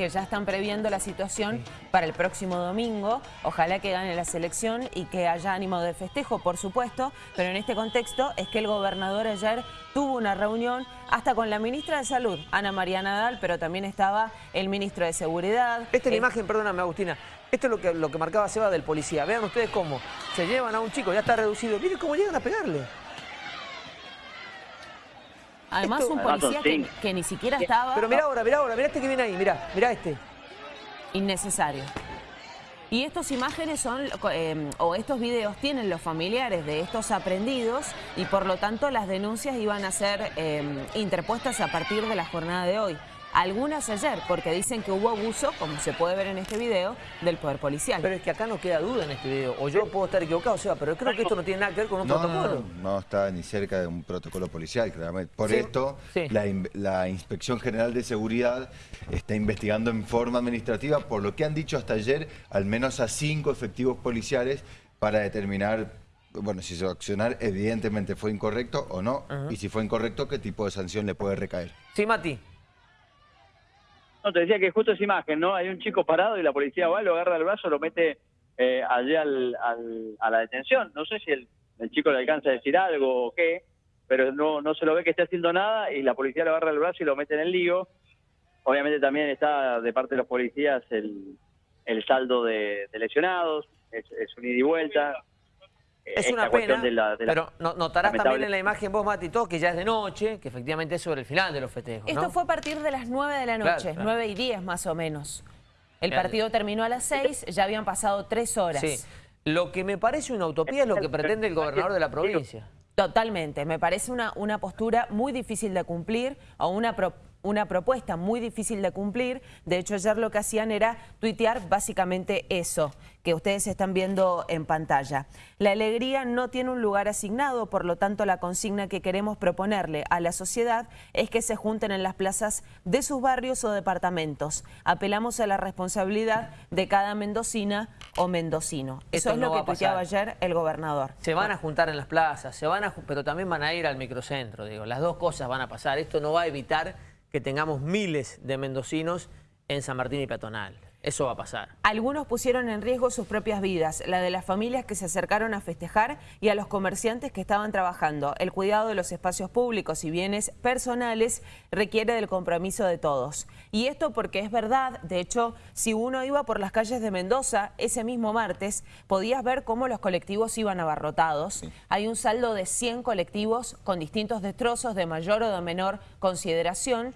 que ya están previendo la situación para el próximo domingo. Ojalá que gane la selección y que haya ánimo de festejo, por supuesto, pero en este contexto es que el gobernador ayer tuvo una reunión hasta con la ministra de Salud, Ana María Nadal, pero también estaba el ministro de Seguridad. Esta es la Eh, imagen, perdóname Agustina, esto es lo que, lo que marcaba Seba del policía. Vean ustedes cómo se llevan a un chico, ya está reducido. Miren cómo llegan a pegarle. Además, un policía que, ni siquiera estaba Pero mirá ahora, mirá ahora, mirá este que viene ahí, mirá, mirá este. innecesario. Y estas imágenes son, eh, o estos videos tienen los familiares de estos aprendidos y por lo tanto las denuncias iban a ser eh, interpuestas a partir de la jornada de hoy. Algunas ayer, porque dicen que hubo abuso, como se puede ver en este video, del poder policial. Pero es que acá no queda duda en este video. O yo puedo estar equivocado, Seba, pero creo que esto no tiene nada que ver con un No, no, protocolo. no, no está ni cerca de un protocolo policial, claramente. Por Sí, esto, sí. La, in- la Inspección General de Seguridad está investigando en forma administrativa, por lo que han dicho hasta ayer, al menos a cinco efectivos policiales para determinar, bueno, si su accionar evidentemente fue incorrecto o no, y si fue incorrecto, qué tipo de sanción le puede recaer. Sí, Mati. No, te decía que justo esa imagen, ¿no? Hay un chico parado y la policía va, lo agarra del brazo, lo mete eh, al, al- a la detención. No sé si el, el chico le alcanza a decir algo o qué, pero no, no se lo ve que esté haciendo nada y la policía lo agarra del brazo y lo mete en el lío. Obviamente también está de parte de los policías el, el saldo de, de lesionados, es, es un ida y vuelta. Es una pena, de la- de la- pero no- notarás lamentable- también en la imagen vos, Mati, todo que ya es de noche, que efectivamente es sobre el final de los festejos, Esto ¿no? fue a partir de las 9 de la noche, claro. 9 y 10 más o menos. El partido terminó a las 6, ya habían pasado 3 horas. Sí. Lo que me parece una utopía es lo que pretende el gobernador de la provincia. Totalmente, me parece una, una postura muy difícil de cumplir o una, pro- una propuesta muy difícil de cumplir. De hecho, ayer lo que hacían era tuitear básicamente eso que ustedes están viendo en pantalla. La alegría no tiene un lugar asignado, por lo tanto la consigna que queremos proponerle a la sociedad es que se junten en las plazas de sus barrios o departamentos. Apelamos a la responsabilidad de cada mendocina o mendocino. Eso Esto es no lo que tuiteaba ayer el gobernador. Se van a juntar en las plazas, se van a, pero también van a ir al microcentro, digo. Las dos cosas van a pasar. Esto no va a evitar que tengamos miles de mendocinos en San Martín y Peatonal. Eso va a pasar. Algunos pusieron en riesgo sus propias vidas, la de las familias que se acercaron a festejar y a los comerciantes que estaban trabajando. El cuidado de los espacios públicos y bienes personales requiere del compromiso de todos. Y esto porque es verdad, de hecho, si uno iba por las calles de Mendoza ese mismo martes, podías ver cómo los colectivos iban abarrotados. Hay un saldo de 100 colectivos con distintos destrozos de mayor o de menor consideración.